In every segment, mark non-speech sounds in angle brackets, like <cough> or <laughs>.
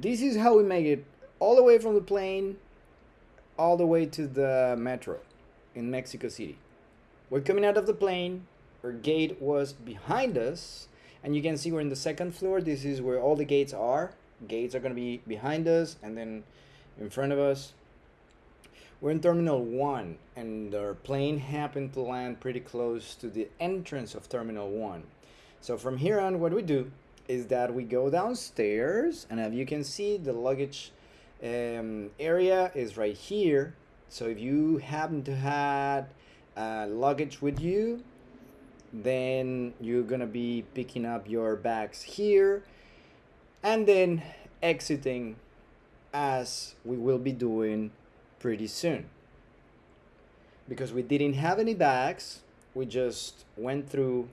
this is how we make it all the way from the plane all the way to the metro in Mexico City. We're coming out of the plane, our gate was behind us, and you can see we're in the second floor. This is where all the gates are. Gates are going to be behind us and then in front of us. We're in Terminal 1, and our plane happened to land pretty close to the entrance of Terminal 1. So from here on, what we do is that we go downstairs, and as you can see, the luggage um, area is right here. So if you happen to have uh, luggage with you, then you're gonna be picking up your bags here and then exiting as we will be doing pretty soon. Because we didn't have any bags, we just went through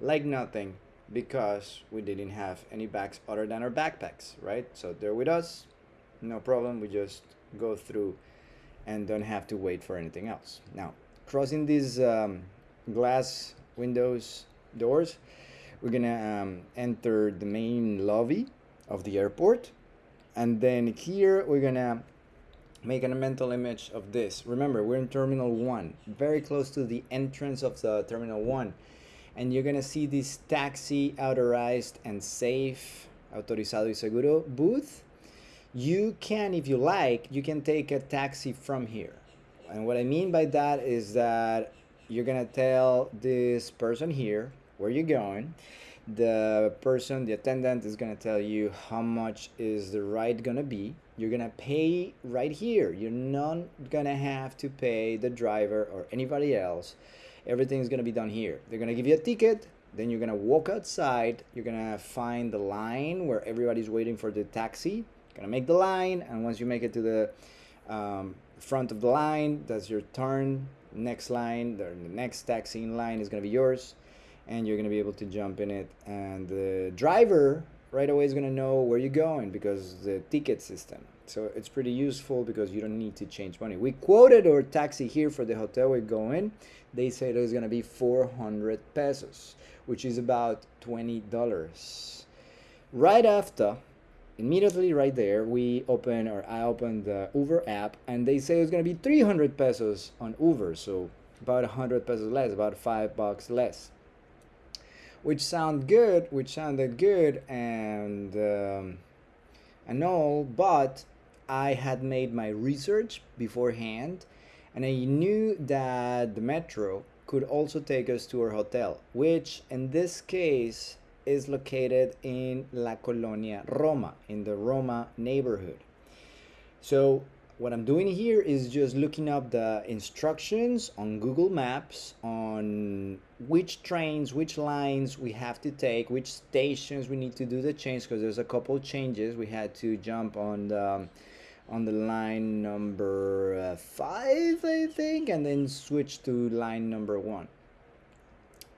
like nothing because we didn't have any bags other than our backpacks, right? So they're with us, no problem, we just go through and don't have to wait for anything else. Now, crossing these um, glass windows doors, we're gonna um, enter the main lobby of the airport and then here we're gonna make a mental image of this remember we're in terminal 1 very close to the entrance of the terminal 1 and you're gonna see this taxi authorized and safe autorizado y seguro booth. You can if you like you can take a taxi from here. And what i mean by that is that you're gonna tell this person here where you're going. The person the attendant is to tell you how much is the ride to be. You're to pay right here. You're not to have to pay the driver or anybody else everything is going to be done here. They're going to give you a ticket then you're going to walk outside you're going to find the line where everybody's waiting for the taxi you're going to make the line and once you make it to the um, front of the line that's your turn next line the next taxi in line is going to be yours and you're going to be able to jump in it. And the driver right away is going to know where you're going because the ticket system so it's pretty useful because you don't need to change money. We quoted our taxi here for the hotel we're going. They said it was going to be 400 pesos which is about 20 dollars. Right after immediately right there we open or i opened the uber app and they say it's going to be 300 pesos on uber so about 100 pesos less about five bucks less. Which sound good, which sounded good and um, and all, but I had made my research beforehand, and I knew that the metro could also take us to our hotel, which in this case is located in La Colonia Roma, in the Roma neighborhood. So what I'm doing here is just looking up the instructions on Google Maps on which trains, which lines we have to take, which stations we need to do the change because there's a couple changes. We had to jump on the on the line number uh, five, I think, and then switch to line number one.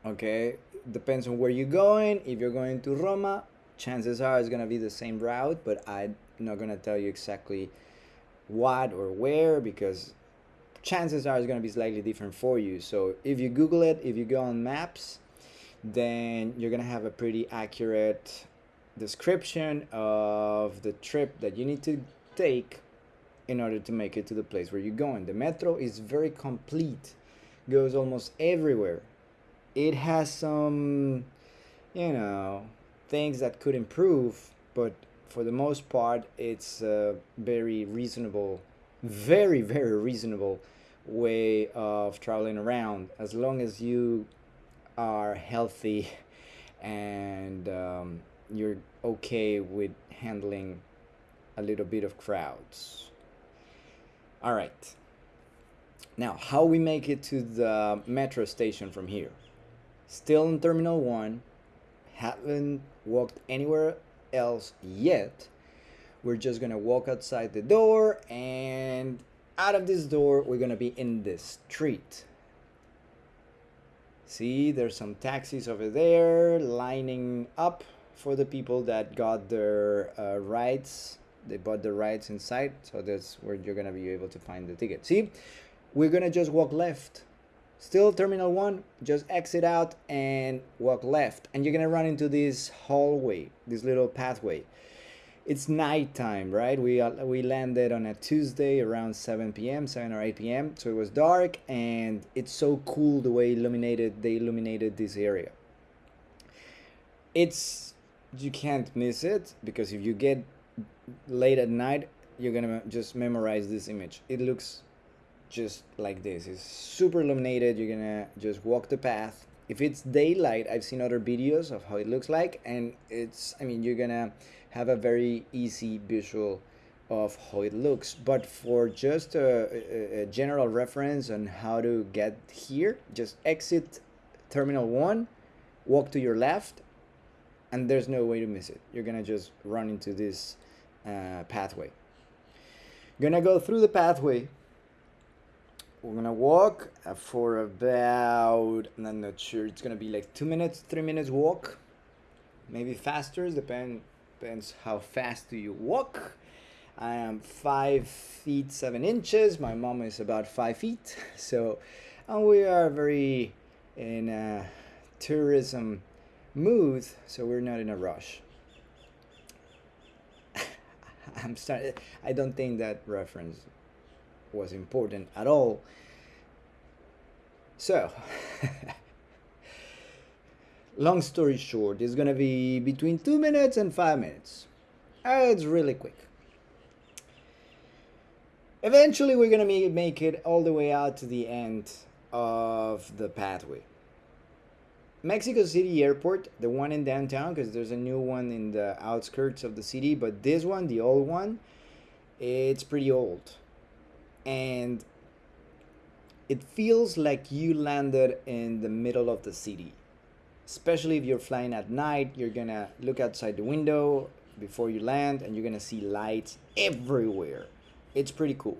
Okay, depends on where you're going. If you're going to Roma, chances are it's gonna be the same route, but I'm not gonna tell you exactly what or where because chances are it's going to be slightly different for you. So if you Google it, if you go on maps, then you're going to have a pretty accurate description of the trip that you need to take in order to make it to the place where you're going. The metro is very complete, goes almost everywhere. It has some, you know, things that could improve, but for the most part, it's a very reasonable, very, very reasonable way of traveling around as long as you are healthy <laughs> and um, you're okay with handling a little bit of crowds. All right. Now, how we make it to the metro station from here? Still in Terminal 1, haven't walked anywhere else yet. We're just gonna walk outside the door and out of this door, we're gonna be in the street. See, there's some taxis over there lining up for the people that got their uh, rides. They bought the rights inside, so that's where you're gonna be able to find the ticket. See, we're gonna just walk left still terminal one just exit out and walk left and you're gonna run into this hallway this little pathway it's nighttime, right? We uh, we landed on a Tuesday around 7 p.m., 7 or 8 p.m. So it was dark, and it's so cool the way illuminated they illuminated this area. It's you can't miss it because if you get late at night, you're gonna just memorize this image. It looks just like this. It's super illuminated. You're gonna just walk the path. If it's daylight, I've seen other videos of how it looks like, and it's I mean you're gonna have a very easy visual of how it looks but for just a, a, general reference on how to get here just exit terminal 1 walk to your left and there's no way to miss it you're gonna just run into this uh, pathway gonna go through the pathway we're gonna walk uh, for about i'm not sure it's gonna be like two minutes three minutes walk maybe faster depend depends how fast do you walk. I am five feet seven inches. My mom is about five feet. <laughs> So, and we are very in a tourism mood. So we're not in a rush. <laughs> I'm sorry I don't think that reference was important at all. So. <laughs> long story short, it's gonna be between two minutes and five minutes. Uh, it's really quick. Eventually, we're gonna make it all the way out to the end of the pathway. Mexico City Airport, the one in downtown, because there's a new one in the outskirts of the city, but this one, the old one, it's pretty old. And it feels like you landed in the middle of the city. Especially if you're flying at night you're gonna look outside the window before you land and you're gonna see lights everywhere. It's pretty cool.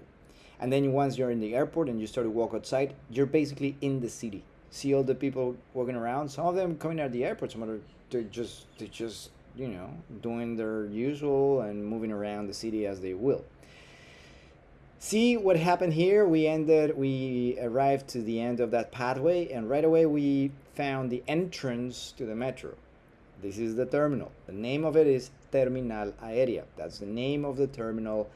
And then once you're in the airport and you start to walk outside you're basically in the city. See all the people walking around? Some of them coming out of the airport some other they're just they're just you know doing their usual and moving around the city as they will see what happened here we ended we arrived to the end of that pathway and right away we found the entrance to the metro. This is the terminal. The name of it is Terminal Aérea. That's the name of the terminal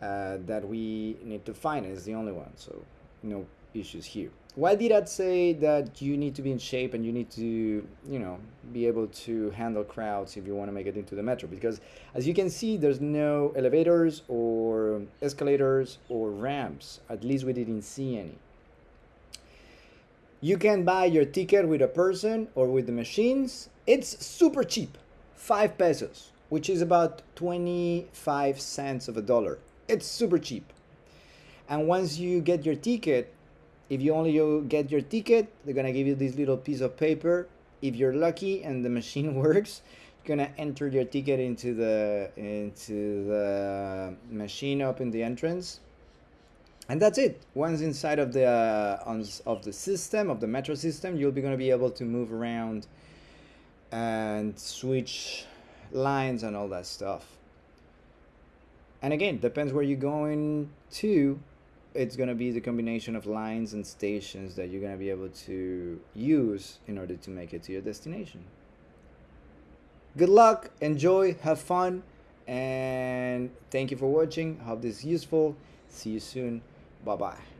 uh, that we need to find. It's the only one, so no issues here. Why did I say that you need to be in shape and you need to, you know, be able to handle crowds if you want to make it into the metro? Because as you can see, there's no elevators or escalators or ramps. At least we didn't see any. You can buy your ticket with a person or with the machines. It's super cheap, 5 pesos, which is about 25 cents of a dollar. It's super cheap. And once you get your ticket, if you only get your ticket, they're gonna give you this little piece of paper. If you're lucky and the <laughs> machine works, you're gonna enter your ticket into the into the machine up in the entrance. And that's it. Once inside of the uh, on, of the system of the metro system you'll be to be able to move around and switch lines and all that stuff. And again depends where you're going to it's going to be the combination of lines and stations that you're going to be able to use in order to make it to your destination. Good luck enjoy have fun and thank you for watching. Hope this is useful. See you soon. Bye bye.